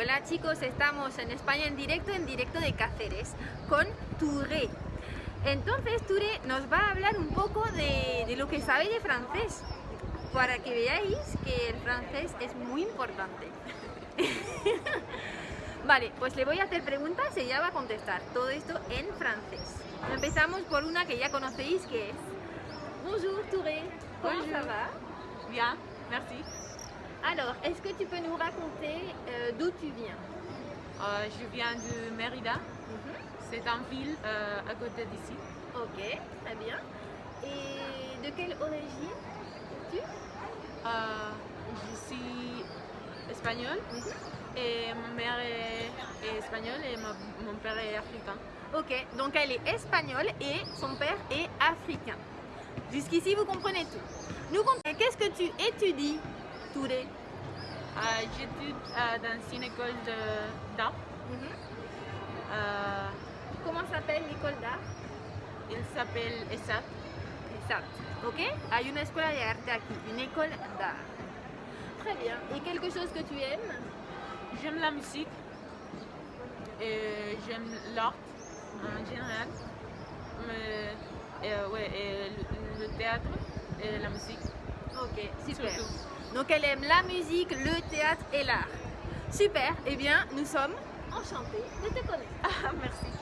Hola chicos, estamos en España en directo, en directo de Cáceres, con Touré. Entonces Touré nos va a hablar un poco de, de lo que sabe de francés, para que veáis que el francés es muy importante. vale, pues le voy a hacer preguntas y ella va a contestar todo esto en francés. Empezamos por una que ya conocéis que es Bonjour Touré, comment Bonjour. ça va Bien, merci. Alors, est-ce que tu peux nous raconter euh, d'où tu viens? Euh, je viens de Mérida. C'est une ville euh, à côté d'ici. Ok, très bien. Et de quelle origine es-tu? Je suis espagnole et ma mère est, est espagnole et ma- mon père est africain. Ok, donc elle est espagnole et son père est africain. Jusqu'ici, vous comprenez tout. Nous, qu'est-ce que tu étudies, Touré Euh, J'étudie euh, dans une école d'art. Euh, Comment s'appelle l'école d'art? Il s'appelle ESAT. Exact. Ok Hay una escuela de arte aquí, une école d'art. Très bien. Et quelque chose que tu aimes? J'aime la musique et j'aime l'art en général. Mais, euh, ouais, et le, le théâtre et la musique. Ok, super. Surtout. Donc elle aime la musique, le théâtre et l'art. Super. Eh bien, nous sommes enchantés de te connaître. Ah, merci.